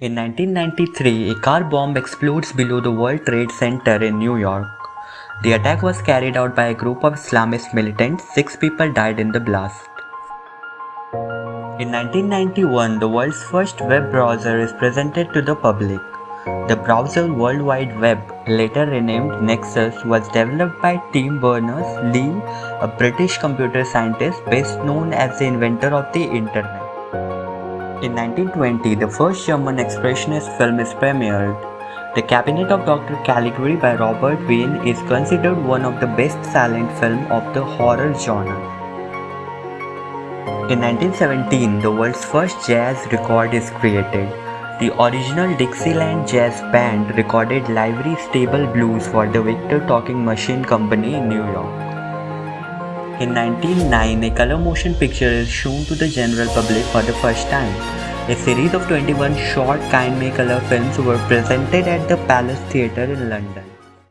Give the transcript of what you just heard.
In 1993, a car bomb explodes below the World Trade Center in New York. The attack was carried out by a group of Islamist militants. Six people died in the blast. In 1991, the world's first web browser is presented to the public. The browser World Wide Web, later renamed Nexus, was developed by Tim Berners-Lee, a British computer scientist best known as the inventor of the Internet. In 1920, the first German expressionist film is premiered. The Cabinet of Dr. Caligari by Robert Wiene is considered one of the best silent film of the horror genre. In 1917, the world's first jazz record is created. The original Dixieland Jazz Band recorded Livery Stable Blues for the Victor Talking Machine Company in New York. In 1909, a color motion picture is shown to the general public for the first time. A series of 21 short Kinemacolor films were presented at the Palace Theatre in London.